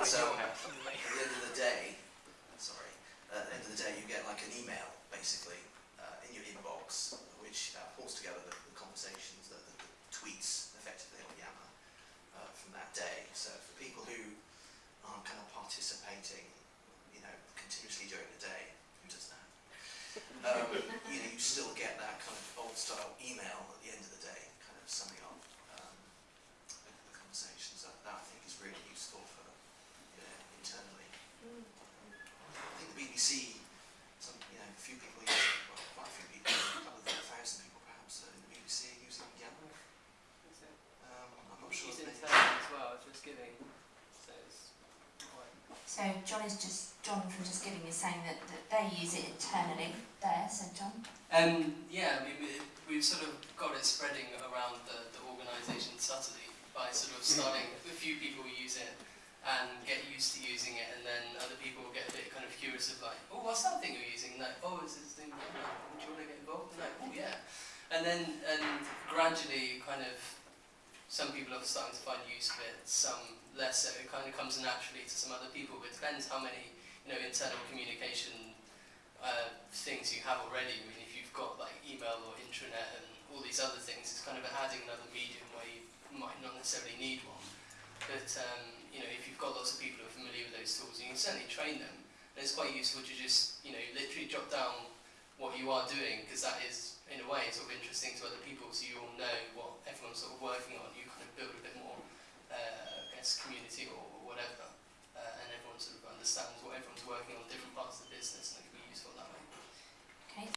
and so at the end of the day, sorry, uh, at the end of the day you get like an email basically uh, in your inbox which uh, pulls together the, the conversations, the, the, the tweets effectively on Yammer uh, from that day. So for people who aren't kind of participating, you know, continuously during the day, who does that? Um, you know, you still get that kind of old style email at the end of the day, kind of summing up um, the, the conversations. That, that I think is really useful for you know, internally. I think the BBC, some, you know, a few people use it, well, quite a few people, a couple of thousand people perhaps uh, in the BBC are using Yammer. Um, I'm not sure. She's if they- internal giving. Quite. So John is just John from JustGiving is saying that, that they use it internally there. said John. Um, yeah, I mean, we, we've sort of got it spreading around the, the organisation subtly by sort of starting, a few people use it and get used to using it, and then other people get a bit kind of curious of like, oh, what's that thing you're using? Like, oh, is this thing, like, do you want to get involved? And like, oh, yeah. And then, and gradually, kind of, some people are starting to find use of it, some less so. It kind of comes naturally to some other people, but it depends how many, you know, internal communication uh, things you have already. I mean, if you've got like email or intranet and all these other things, it's kind of adding another medium where you might not necessarily need one. But um, you know, if you've got lots of people who are familiar with those tools, you can certainly train them. And it's quite useful to just, you know, literally jot down what you are doing because that is, in a way, it's sort of interesting to other people, so you all know what everyone's sort of working on. You kind of build a bit more, uh, I guess, community or